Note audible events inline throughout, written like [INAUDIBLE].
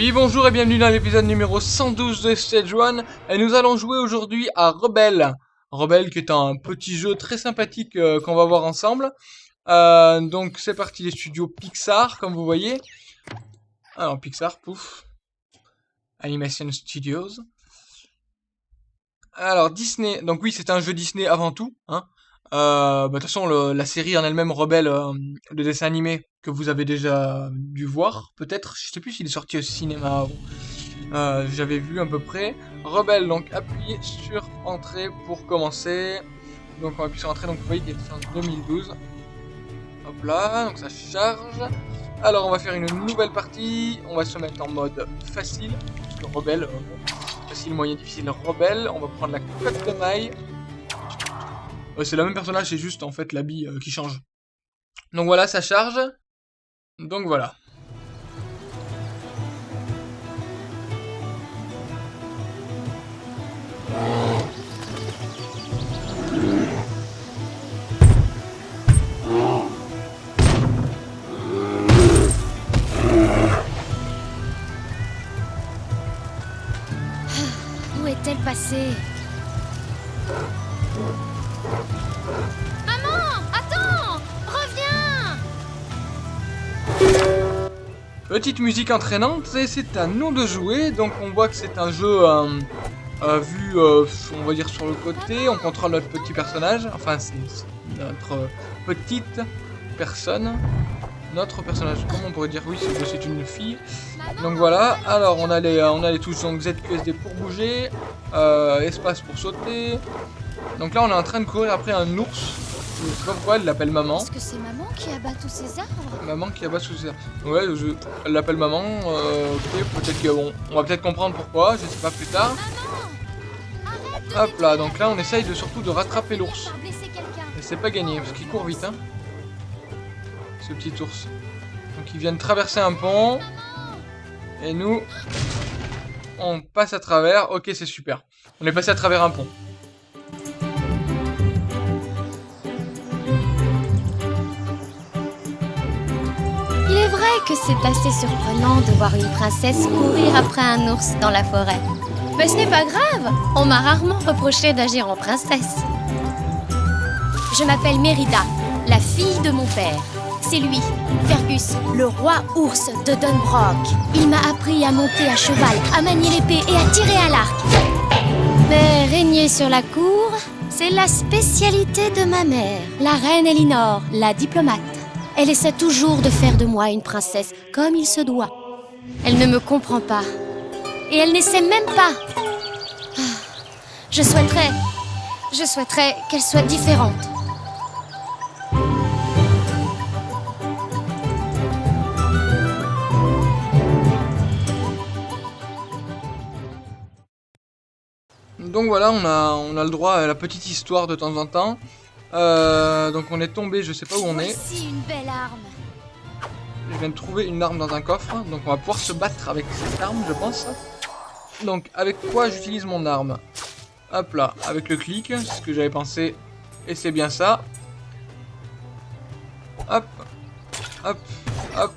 Oui, bonjour et bienvenue dans l'épisode numéro 112 de Stage 1. Et nous allons jouer aujourd'hui à Rebelle. Rebelle qui est un petit jeu très sympathique euh, qu'on va voir ensemble. Euh, donc c'est parti les studios Pixar, comme vous voyez. Alors Pixar, pouf. Animation Studios. Alors Disney, donc oui c'est un jeu Disney avant tout. Hein. Euh, bah, de toute façon la série en elle-même Rebelle, euh, le dessin animé que vous avez déjà dû voir, peut-être, je sais plus s'il est sorti au cinéma euh, J'avais vu à peu près. Rebelle, donc appuyez sur Entrée pour commencer. Donc on va appuyer sur Entrée, donc vous voyez qu'il est en 2012. Hop là, donc ça charge. Alors on va faire une nouvelle partie, on va se mettre en mode facile, Rebelle, facile, moyen, difficile, Rebelle. On va prendre la cote de maille. C'est le même personnage, c'est juste en fait l'habit euh, qui change. Donc voilà, ça charge. Donc voilà. Où est-elle passée? Petite musique entraînante, et c'est à nous de jouer. Donc on voit que c'est un jeu euh, euh, vu, euh, on va dire, sur le côté. On contrôle notre petit personnage. Enfin, c'est notre petite personne. Notre personnage, comment on pourrait dire? Oui, c'est une fille. Donc voilà, alors on a les, touches ZQSD pour bouger, espace pour sauter. Donc là on est en train de courir après un ours. Je sais pas pourquoi elle l'appelle maman. Est-ce que c'est maman qui abat tous ces arbres Maman qui abat tous ces arbres. Ouais, je, elle l'appelle maman. Euh, ok, peut-être que bon, on va peut-être comprendre pourquoi, je sais pas plus tard. Hop là, donc là on essaye de surtout de rattraper l'ours. Et c'est pas gagné parce qu'il court vite, hein. Ce petit ours. Donc ils viennent traverser un pont. Et nous, on passe à travers. Ok, c'est super. On est passé à travers un pont. Que c'est assez surprenant de voir une princesse courir après un ours dans la forêt. Mais ce n'est pas grave, on m'a rarement reproché d'agir en princesse. Je m'appelle Mérida, la fille de mon père. C'est lui, Fergus, le roi ours de Dunbrock. Il m'a appris à monter à cheval, à manier l'épée et à tirer à l'arc. Mais régner sur la cour, c'est la spécialité de ma mère, la reine Elinor, la diplomate. Elle essaie toujours de faire de moi une princesse, comme il se doit. Elle ne me comprend pas. Et elle n'essaie même pas. Ah, je souhaiterais... Je souhaiterais qu'elle soit différente. Donc voilà, on a, on a le droit à la petite histoire de temps en temps. Euh, donc on est tombé, je sais pas où on est. une belle arme. Je viens de trouver une arme dans un coffre, donc on va pouvoir se battre avec cette arme, je pense. Donc avec quoi j'utilise mon arme Hop là, avec le clic, c'est ce que j'avais pensé, et c'est bien ça. Hop, hop, hop.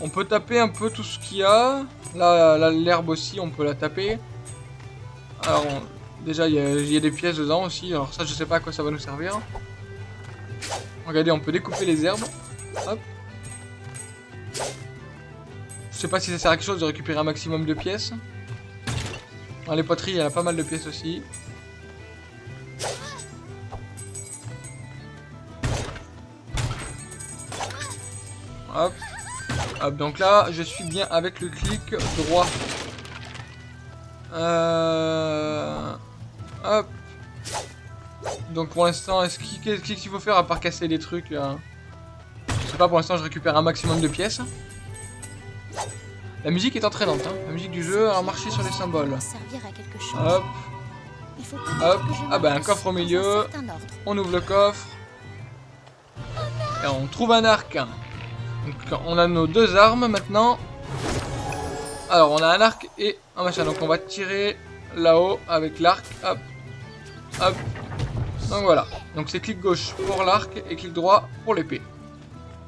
On peut taper un peu tout ce qu'il y a. Là, l'herbe aussi, on peut la taper. Alors, déjà, il y, a des pièces dedans aussi. Alors ça, je sais pas à quoi ça va nous servir. Regardez, on peut découper les herbes. Hop. Je sais pas si ça sert à quelque chose de récupérer un maximum de pièces. Dans les poteries, il y a pas mal de pièces aussi. Hop. Hop, donc là, je suis bien avec le clic droit. Euh... Hop. Donc pour l'instant, est-ce qu'il faut faire à part casser des trucs là Je sais pas, pour l'instant je récupère un maximum de pièces. La musique est entraînante, hein. la musique du jeu a marché sur les symboles. Hop. Hop. Ah bah un coffre au milieu. On ouvre le coffre. Et on trouve un arc. Donc on a nos deux armes maintenant. Alors on a un arc et un machin. Donc on va tirer là-haut avec l'arc. Hop. Hop. Donc voilà. Donc c'est clic gauche pour l'arc et clic droit pour l'épée.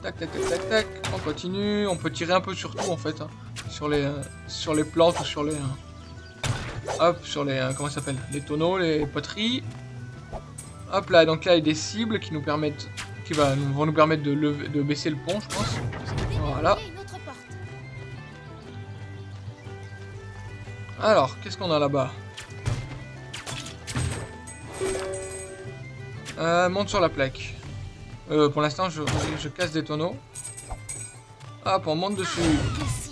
Tac, tac, tac, tac, tac. On continue. On peut tirer un peu sur tout en fait. hein. Sur les, euh, sur les plantes ou sur les. euh, hop, sur les. euh, comment ça s'appelle? Les tonneaux, les poteries. Hop là, donc là il y a des cibles qui nous permettent. qui va, vont nous permettre de, lever, de baisser le pont, je pense. Voilà. Alors, qu'est-ce qu'on a là-bas? Euh, Monte sur la plaque. Euh, pour l'instant, je, je casse des tonneaux. Hop, on monte dessus.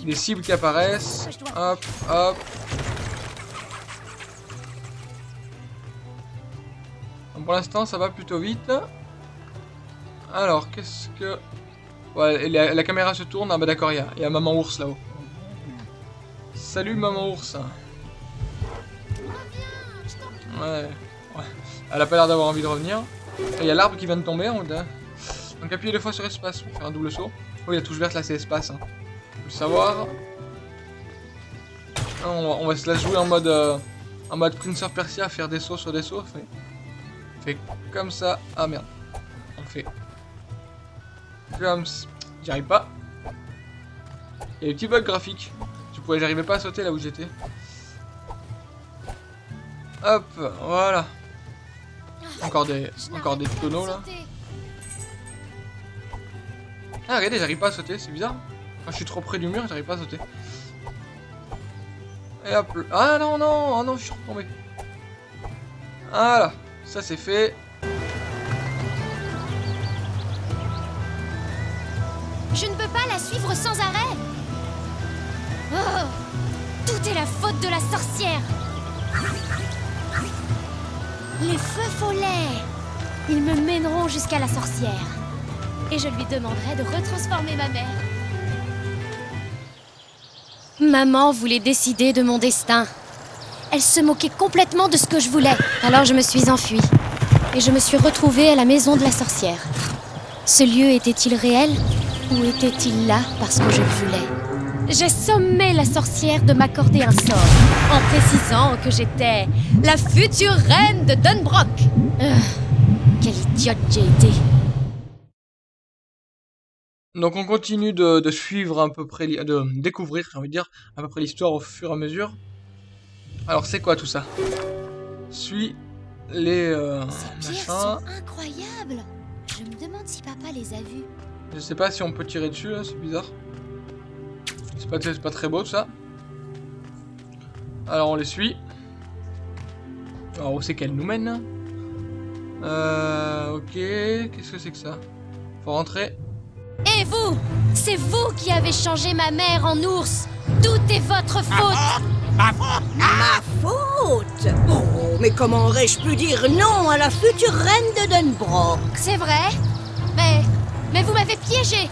Des cibles qui apparaissent. Hop, hop. Donc, pour l'instant, ça va plutôt vite. Alors, qu'est-ce que... Ouais, la, la caméra se tourne. Ah bah d'accord, il y y a Maman Ours là-haut. Salut Maman Ours. Ouais. Elle a pas l'air d'avoir envie de revenir. Il y a l'arbre qui vient de tomber. On... Donc appuyez deux fois sur espace pour faire un double saut. Oh, la touche verte là, c'est espace. Hein. Faut le savoir. On va, se la jouer en mode, euh, en mode Prince Persia, faire des sauts sur des sauts. Fait, comme ça. Ah merde. On fait comme. J'y arrive pas. Il y a des petits bugs graphiques. J'arrivais pas à sauter là où j'étais. Hop, voilà. Encore des, encore des tonneaux là. Ah regardez, j'arrive pas à sauter, c'est bizarre. Je suis trop près du mur, j'arrive pas à sauter. Et hop. Ah non, non, ah non, je suis retombé. Voilà, ça c'est fait. Je ne peux pas la suivre sans arrêt. Oh, tout est la faute de la sorcière. Les feux follets. Ils me mèneront jusqu'à la sorcière. Et je lui demanderai de retransformer ma mère. Maman voulait décider de mon destin. Elle se moquait complètement de ce que je voulais. Alors je me suis enfuie. Et je me suis retrouvée à la maison de la sorcière. Ce lieu était-il réel ou était-il là parce que je le voulais? J'ai sommé la sorcière de m'accorder un sort, en précisant que j'étais la future reine de Dunbrock. Euh, quelle idiote j'ai été. Donc on continue de, de suivre à peu près, de découvrir, j'ai envie de dire, à peu près l'histoire au fur et à mesure. Alors c'est quoi tout ça? Suis les euh, Ces pierres machins. sont incroyables. Je me demande si papa les a vues. Je sais pas si on peut tirer dessus, là, c'est bizarre. C'est pas, très beau tout ça. Alors on les suit. Alors où c'est qu'elle nous mène Euh. Ok. Qu'est-ce que c'est que ça? Faut rentrer. Et vous C'est vous qui avez changé ma mère en ours. Tout est votre faute. Ma faute Oh, mais comment aurais-je pu dire non à la future reine de Dunbrock? C'est vrai Mais... Mais vous m'avez piégé.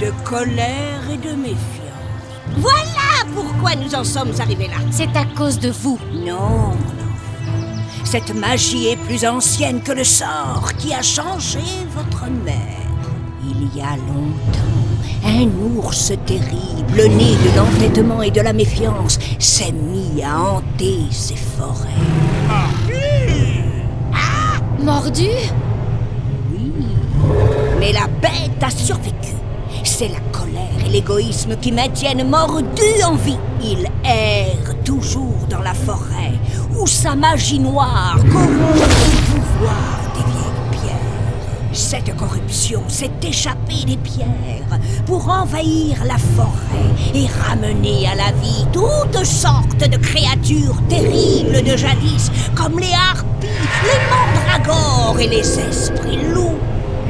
De colère et de méfiance. Voilà pourquoi nous en sommes arrivés là. C'est à cause de vous. Non, mon enfant. Cette magie est plus ancienne que le sort qui a changé votre mère. Il y a longtemps, un ours terrible, né de l'entêtement et de la méfiance, s'est mis à hanter ces forêts. Mordu Oui, mais la bête a survécu. C'est la colère et l'égoïsme qui maintiennent Mordu en vie. Il erre toujours dans la forêt, où sa magie noire corrompt le pouvoir des vieilles pierres. Cette corruption s'est échappée des pierres pour envahir la forêt et ramener à la vie toutes sortes de créatures terribles de jadis, comme les harpies, les mandragores et les esprits loups.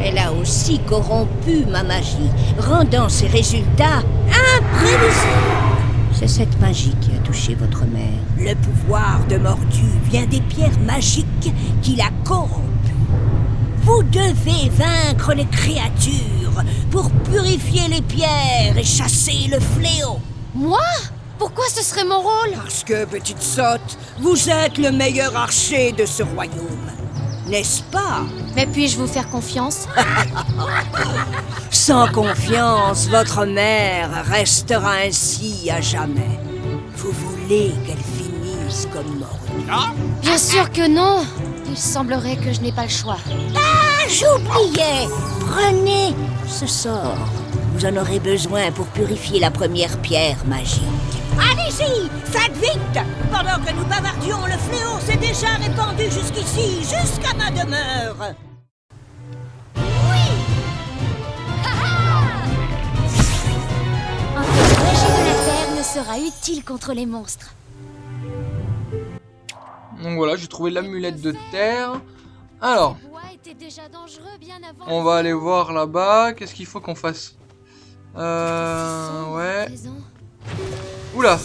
Elle a aussi corrompu ma magie, rendant ses résultats imprévisibles. C'est cette magie qui a touché votre mère. Le pouvoir de Mordu vient des pierres magiques qui la corrompent. Vous devez vaincre les créatures pour purifier les pierres et chasser le fléau. Moi? Pourquoi ce serait mon rôle? Parce que, petite sotte, vous êtes le meilleur archer de ce royaume. N'est-ce pas? Mais puis-je vous faire confiance? [LAUGHS] Sans confiance, votre mère restera ainsi à jamais. Vous voulez qu'elle finisse comme morte. Bien sûr que non Il semblerait que je n'ai pas le choix. Ah, Ah, j'oubliais Prenez ce sort. Vous en aurez besoin pour purifier la première pierre magique. Allez-y Faites vite Pendant que nous bavardions, le fléau s'est déjà répandu jusqu'ici, jusqu'à ma demeure Un peu de la terre ne sera utile contre les monstres. Donc voilà, j'ai trouvé l'amulette de terre. Alors, on va aller voir là-bas. Qu'est-ce qu'il faut qu'on fasse? Euh... Ouais. Oula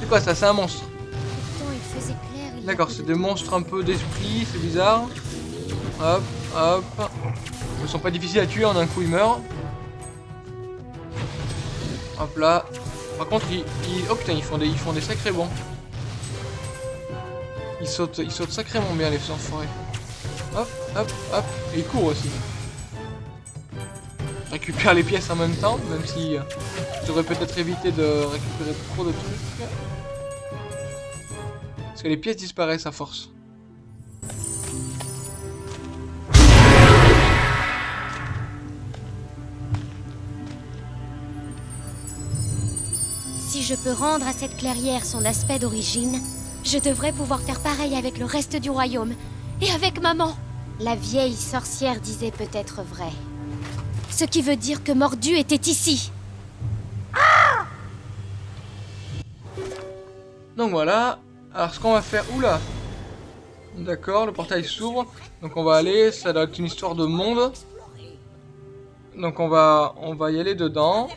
C'est quoi ça C'est un monstre. D'accord, c'est de des monstres un peu d'esprit, c'est bizarre. Hop, hop. Ils sont pas difficiles à tuer, en un coup ils meurent. Hop là. Par contre, ils, ils- oh putain, ils font des, ils font des sacrés bons. Ils sautent, ils sautent sacrément bien les enfoirés. Hop, hop, hop. Et ils courent aussi. Récupère les pièces en même temps, même si euh, je devrais peut-être éviter de récupérer trop de trucs. Parce que les pièces disparaissent à force. Si je peux rendre à cette clairière son aspect d'origine, je devrais pouvoir faire pareil avec le reste du royaume. Et avec maman. La vieille sorcière disait peut-être vrai. Ce qui veut dire que Mordu était ici. Donc voilà. Alors ce qu'on va faire... Oula D'accord, le portail s'ouvre. Donc on va aller, ça doit être une histoire de monde. Donc on va, on va y aller dedans.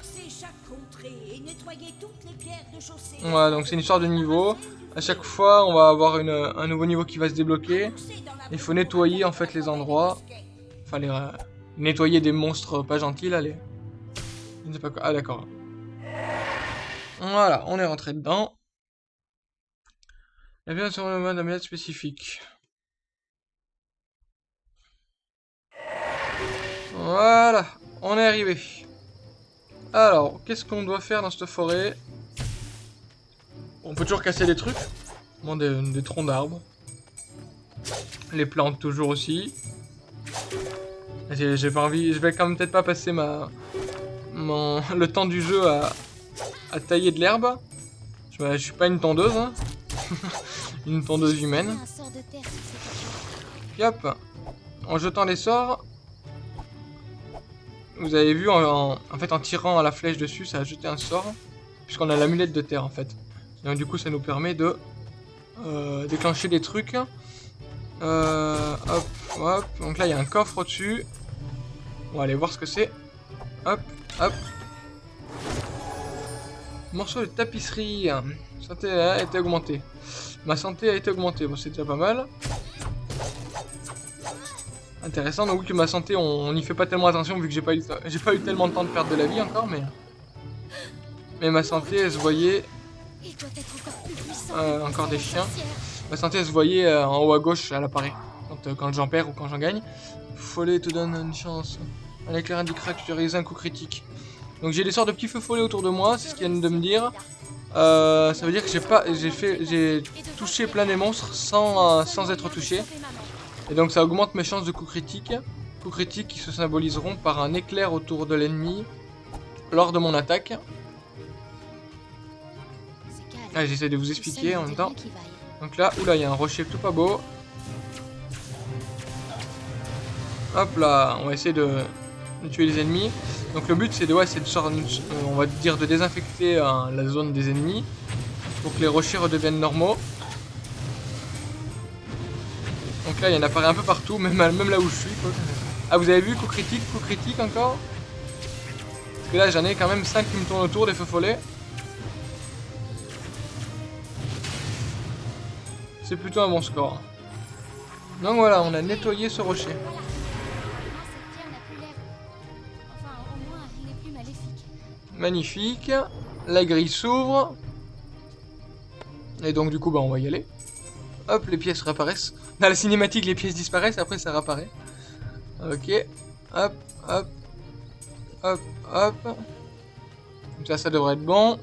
Voilà, donc c'est une histoire de niveau. À chaque fois, on va avoir un nouveau niveau qui va se débloquer. Il faut nettoyer en fait les endroits. Enfin, les, nettoyer des monstres pas gentils quoi. Ah, d'accord. Voilà, on est rentré dedans. La bien sur le mode amulette spécifique. Voilà, on est arrivé. Alors, qu'est-ce qu'on doit faire dans cette forêt? On peut toujours casser des trucs. Bon, des troncs d'arbres. Les plantes toujours aussi. J'ai pas envie, je vais quand même peut-être pas passer ma mon [LAUGHS] le temps du jeu à, à tailler de l'herbe. Je, je suis pas une tondeuse, hein. [LAUGHS] une tondeuse humaine. Hop, en jetant les sorts, vous avez vu, en, en- en fait, en tirant à la flèche dessus, ça a jeté un sort, puisqu'on a l'amulette de terre, en fait. Donc du coup, ça nous permet de euh, déclencher des trucs. Euh, hop, hop. Donc là, il y a un coffre au-dessus. On va aller voir ce que c'est. Hop, hop. Morceau de tapisserie. Santé a été augmentée. Ma santé a été augmentée. Bon, c'est déjà pas mal. Intéressant, donc que ma santé, on n'y fait pas tellement attention vu que j'ai pas eu tellement de temps de perdre de la vie encore, mais mais ma santé, elle se voyait. Euh, encore des chiens. ma santé, elle se voyait euh, en haut à gauche, apparaît quand, euh, quand j'en perds ou quand j'en gagne. Follet te donne une chance. Un éclair indiquera que as réalisé un coup critique. Donc j'ai des sortes de petits feux follets autour de moi, c'est ce qu'ils viennent de me dire. Euh, ça veut dire que j'ai pas, j'ai fait, j'ai touché plein des monstres sans, euh, sans être touché. Et donc ça augmente mes chances de coups critiques. Coups critiques qui se symboliseront par un éclair autour de l'ennemi lors de mon attaque. Ah, j'essaie de vous expliquer en même temps. Donc là, oula, il y a un rocher tout pas beau. Hop là, on va essayer de, tuer les ennemis. Donc le but c'est de, ouais, de sort- euh, on va dire de désinfecter euh, la zone des ennemis pour que les rochers redeviennent normaux. Donc là, il y en apparaît un peu partout, [LAUGHS] même, même là où je suis. Ah, vous avez vu, coup critique, coup critique encore? Parce que là, j'en ai quand même 5 qui me tournent autour, des feux follets. C'est plutôt un bon score. Donc voilà, on a nettoyé ce rocher. Magnifique. La grille s'ouvre. Et donc, du coup, bah, on va y aller. Hop, les pièces réapparaissent. Dans la cinématique, les pièces disparaissent, après ça réapparaît. Ok. Hop, hop. Hop, hop. Comme ça, ça devrait être bon.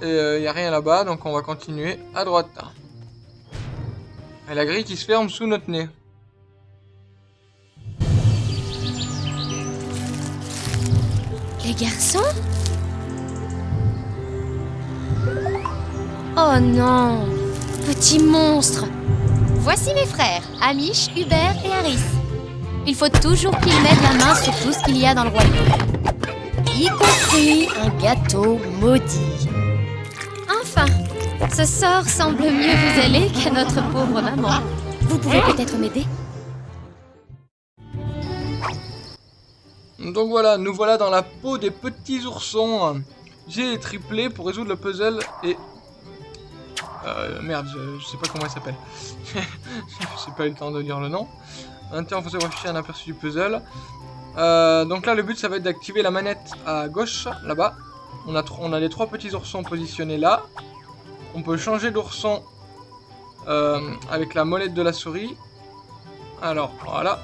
Et euh, il n'y a rien là-bas, donc on va continuer à droite. Et la grille qui se ferme sous notre nez. Les garçons? Oh non Petit monstre Voici mes frères, Amish, Hubert et Harris. Il faut toujours qu'ils mettent la main sur tout ce qu'il y a dans le royaume. Y compris un gâteau maudit. Enfin, ce sort semble mieux vous aller qu'à notre pauvre maman. Vous pouvez peut-être m'aider? Donc voilà, nous voilà dans la peau des petits oursons. J'ai triplé pour résoudre le puzzle et... Euh, merde, je, sais pas comment il s'appelle. [LAUGHS] J'ai pas eu le temps de dire le nom. Temps, vous afficher un aperçu du puzzle. Euh, donc là, le but, ça va être d'activer la manette à gauche, là-bas. On a, on a les trois petits oursons positionnés là. On peut changer d'ourson euh, avec la molette de la souris. Alors, voilà.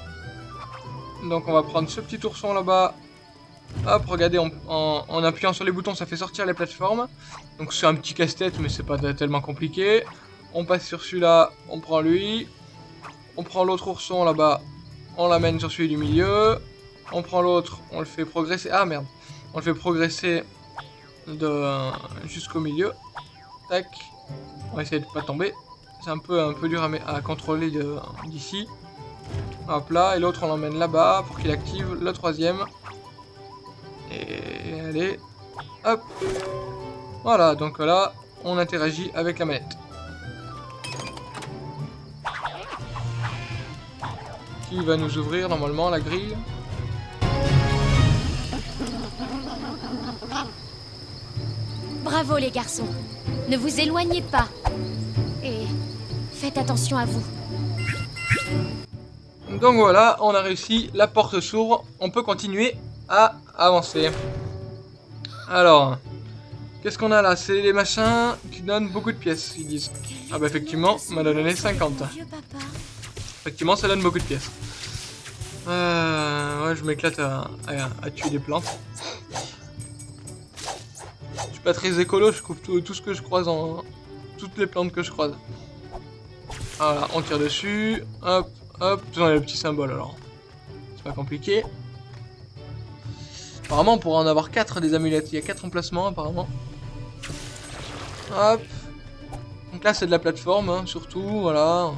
Donc on va prendre ce petit ourson là-bas. Hop, regardez, en, appuyant sur les boutons, ça fait sortir les plateformes. Donc c'est un petit casse-tête, mais c'est pas tellement compliqué. On passe sur celui-là, on prend lui. On prend l'autre ourson là-bas, on l'amène sur celui du milieu. On prend l'autre, on le fait progresser. Ah merde, on le fait progresser jusqu'au milieu. Tac. On va essayer de pas tomber. C'est un peu un peu dur à, à contrôler d'ici. Hop là, et l'autre on l'emmène là-bas pour qu'il active le troisième. Et allez, hop. Voilà, donc là, on interagit avec la manette. Qui va nous ouvrir normalement la grille? Bravo les garçons. Ne vous éloignez pas. Et faites attention à vous. Donc voilà, on a réussi, la porte s'ouvre, on peut continuer à avancer. Alors, qu'est-ce qu'on a là? C'est les machins qui donnent beaucoup de pièces, ils disent. Ah bah effectivement, on m'a donné 50. Dieu papa. Effectivement, ça donne beaucoup de pièces. Euh, ouais, je m'éclate à, tuer des plantes. Je suis pas très écolo, je coupe tout, ce que je croise en... Toutes les plantes que je croise. Voilà, on tire dessus. Hop, hop. Tout dans le petit symbole alors. C'est pas compliqué. Apparemment, on pourra en avoir 4 des amulettes. Il y a 4 emplacements apparemment. Hop. Donc là, c'est de la plateforme, hein, surtout. Voilà.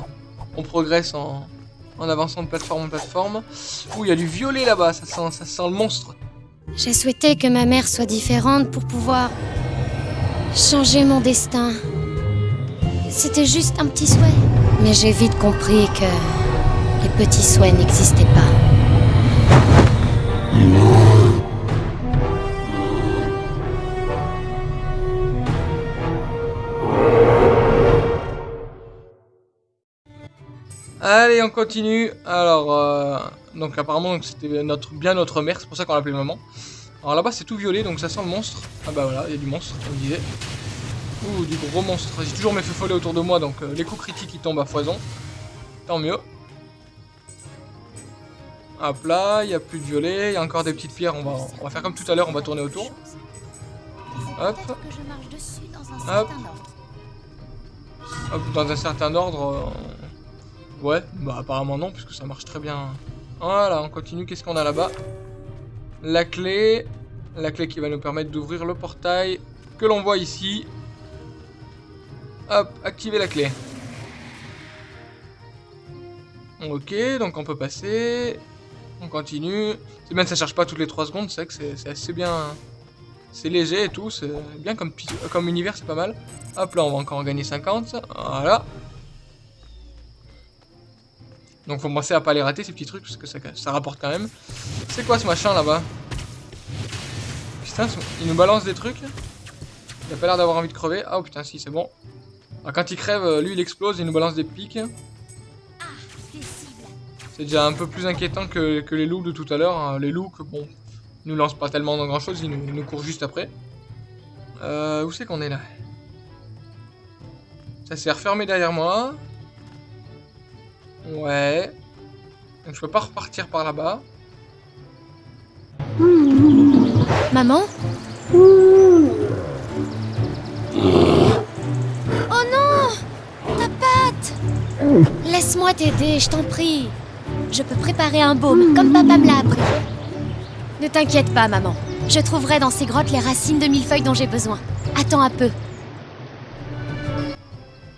On progresse en, en avançant de plateforme en plateforme. Ouh, il y a du violet là-bas. Ça sent, ça sent le monstre. J'ai souhaité que ma mère soit différente pour pouvoir changer mon destin. C'était juste un petit souhait. Mais j'ai vite compris que les petits souhaits n'existaient pas. Allez, on continue. Alors, euh, donc apparemment, c'était notre, bien notre mère. C'est pour ça qu'on l'appelait maman. Alors là-bas, c'est tout violet, donc ça sent le monstre. Ah bah voilà, il y a du monstre, comme je disais. Ouh, du gros monstre. J'ai toujours mes feux follets autour de moi, donc euh, les coups critiques, ils tombent à foison. Tant mieux. Hop là, il n'y a plus de violet. Il y a encore des petites pierres. On va, on va faire comme tout à l'heure, on va tourner autour. Hop. Hop. dans un certain ordre. Ouais, bah apparemment non, puisque ça marche très bien. Voilà, on continue. Qu'est-ce qu'on a là-bas? La clé. La clé qui va nous permettre d'ouvrir le portail que l'on voit ici. Hop, activer la clé. Ok, donc on peut passer. On continue. C'est bien que ça charge pas toutes les 3 secondes, c'est que c'est assez bien. C'est léger et tout, c'est bien comme, univers, c'est pas mal. Hop là, on va encore en gagner 50. Voilà. Donc faut penser à pas les rater ces petits trucs parce que ça, rapporte quand même. C'est quoi ce machin là-bas? Putain, il nous balance des trucs. Il a pas l'air d'avoir envie de crever. Ah oh, putain, si, c'est bon. Quand il crève, euh, lui il explose, il nous balance des pics. C'est déjà un peu plus inquiétant que, les loups de tout à l'heure. hein. Les loups, que bon, ils nous lancent pas tellement dans grand chose, ils nous, nous courent juste après. Euh, où c'est qu'on est là? Ça s'est refermé derrière moi. Ouais. Donc je peux pas repartir par là-bas. Maman Oh non Ta patte Laisse-moi t'aider, je t'en prie. Je peux préparer un baume, comme papa me l'a appris. Ne t'inquiète pas, maman. Je trouverai dans ces grottes les racines de millefeuilles dont j'ai besoin. Attends un peu.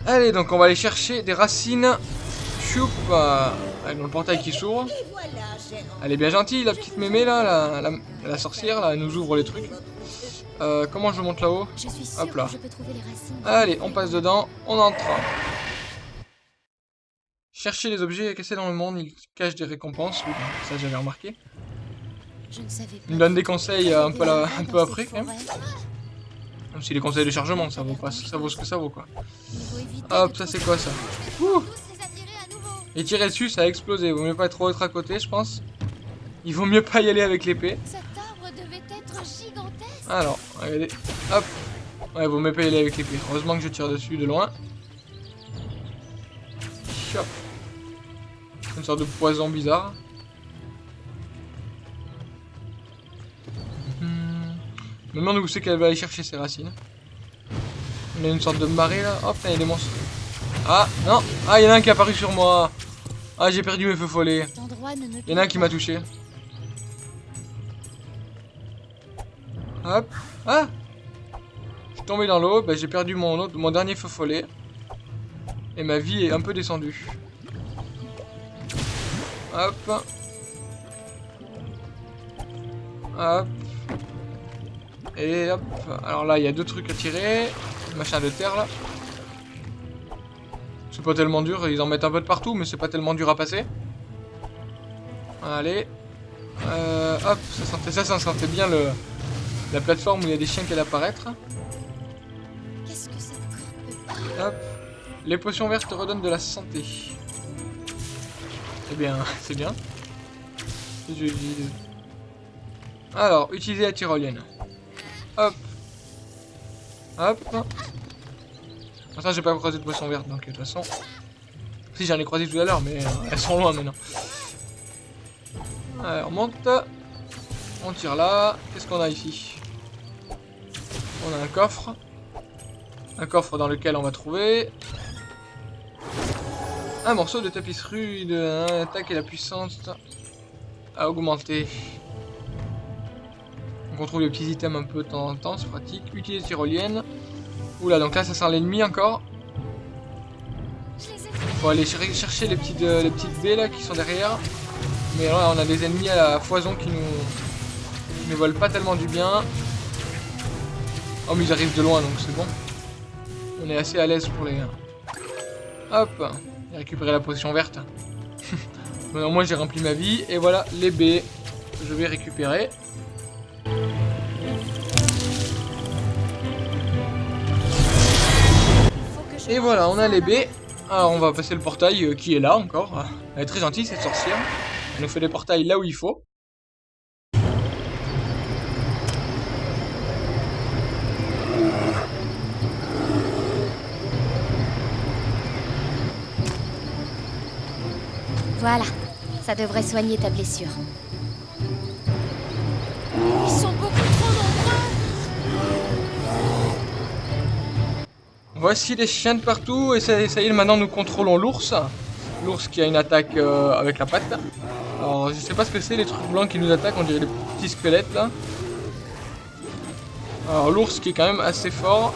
Allez, donc on va aller chercher des racines. Choup, euh, avec le portail qui s'ouvre. Elle est bien gentille, la petite mémé là, la, la- la sorcière là, elle nous ouvre les trucs. Euh, comment je monte là-haut Hop là. Allez, on passe dedans, on entre. Chercher les objets cassés dans le monde, ils cachent des récompenses. Oui, ça j'avais remarqué. Il me donne des conseils euh, un peu, là- un peu Dans après quand même. Même si les conseils de chargement, ça vaut pas, ça vaut ce que ça vaut quoi. Il Hop, ça c'est quoi ça Ouh Et tirer dessus, ça a explosé. Vaut mieux pas trop être à côté, je pense. Il vaut mieux pas y aller avec l'épée. Cet arbre devait être gigantesque. Alors, regardez. Hop. Ouais, vaut mieux pas y aller avec l'épée. Heureusement que je tire dessus de loin. Chop. Une sorte de poison bizarre. Hmm. Je me demande où c'est qu'elle va aller chercher ses racines. On a une sorte de marée là. Hop, là, il y a des monstres. Ah, non. Ah, il y en a un qui est apparu sur moi. Ah, j'ai perdu mes feux follets. Il y en a un qui m'a touché. Hop. Ah Je suis tombé dans l'eau, bah, j'ai perdu mon, autre- mon dernier feu follet. Et ma vie est un peu descendue. Hop. Hop. Et hop. Alors là, il y a deux trucs à tirer. Machin de terre là. C'est pas tellement dur, ils en mettent un peu de partout, mais c'est pas tellement dur à passer. Allez. Euh, hop, ça sentait ça, ça sentait bien le, la plateforme où il y a des chiens qui allaient apparaître. Hop. Les potions vertes te redonnent de la santé. Eh bien, [LAUGHS] c'est bien. Alors, utiliser la tyrolienne. Hop. Hop. Ça, j'ai pas croisé de potions vertes, donc de toute façon. Si, j'en ai croisé tout à l'heure, mais euh, elles sont loin maintenant. Allez, on monte. On tire là. Qu'est-ce qu'on a ici? On a un coffre. Un coffre dans lequel on va trouver un morceau de tapisserie de hein, attaque et la puissance à augmenter. Donc on trouve les petits items un peu de temps en temps, c'est pratique. Utiliser tyrolienne. Oula, donc là ça sent l'ennemi encore. Faut aller cher- chercher les petites, euh, les petites baies là qui sont derrière. Mais là on a des ennemis à la foison qui nous, qui nous veulent pas tellement du bien. Oh mais ils arrivent de loin donc c'est bon. On est assez à l'aise pour les... Hop J'ai récupéré la potion verte. [LAUGHS] Au moins j'ai rempli ma vie. Et voilà les baies je vais récupérer. Et voilà, on a les baies. Alors on va passer le portail euh, qui est là encore. Elle est très gentille cette sorcière. Elle nous fait des portails là où il faut. Voilà, ça devrait soigner ta blessure. Voici les chiens de partout et ça, y est, maintenant nous contrôlons l'ours. L'ours qui a une attaque euh, avec la patte. Alors je sais pas ce que c'est les trucs blancs qui nous attaquent, on dirait des petits squelettes là. Alors l'ours qui est quand même assez fort.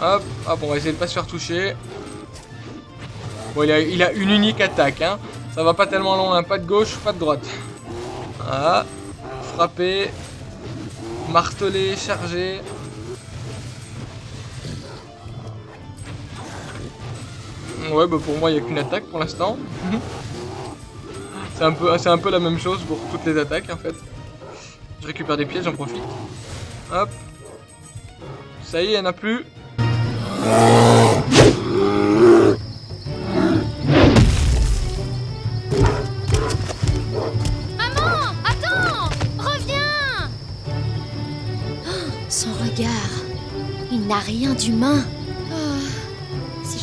Hop, hop, on va essayer de pas se faire toucher. Bon, il a, une unique attaque, hein. Ça va pas tellement loin, pas de gauche, pas de droite. Voilà. Frapper. Marteler, charger. Ouais, bah pour moi, il n'y a qu'une attaque pour l'instant. c'est un, peu, un peu la même chose pour toutes les attaques en fait. Je récupère des pièces, j'en profite. Hop. Ça y est, il n'y en a plus. Maman, attends Reviens [GASPS] Son regard, il n'a rien d'humain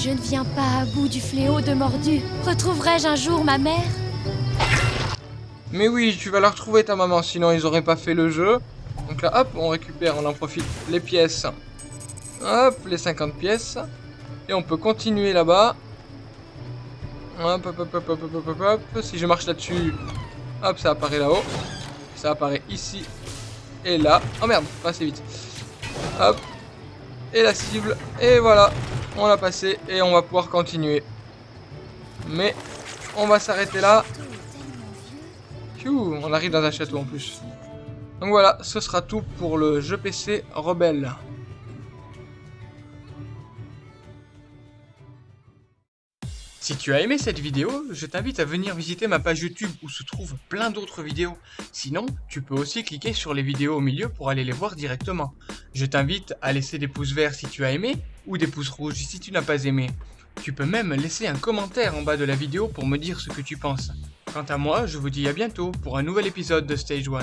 je ne viens pas à bout du fléau de Mordu, retrouverai-je un jour ma mère? Mais oui, tu vas la retrouver ta maman, sinon ils auraient pas fait le jeu. Donc là, hop, on récupère, on en profite, les pièces. Hop, les 50 pièces. Et on peut continuer là-bas. Hop, hop, hop, hop, hop, hop, hop, hop. Si je marche là-dessus, hop, ça apparaît là-haut. Ça apparaît ici et là. Oh merde, pas assez vite. Hop. Et la cible. Et voilà. On l'a passé et on va pouvoir continuer. Mais on va s'arrêter là. Phew, on arrive dans un château en plus. Donc voilà, ce sera tout pour le jeu PC Rebelle. Si tu as aimé cette vidéo, je t'invite à venir visiter ma page YouTube où se trouvent plein d'autres vidéos. Sinon, tu peux aussi cliquer sur les vidéos au milieu pour aller les voir directement. Je t'invite à laisser des pouces verts si tu as aimé, ou des pouces rouges si tu n'as pas aimé. Tu peux même laisser un commentaire en bas de la vidéo pour me dire ce que tu penses. Quant à moi, je vous dis à bientôt pour un nouvel épisode de Stage 1.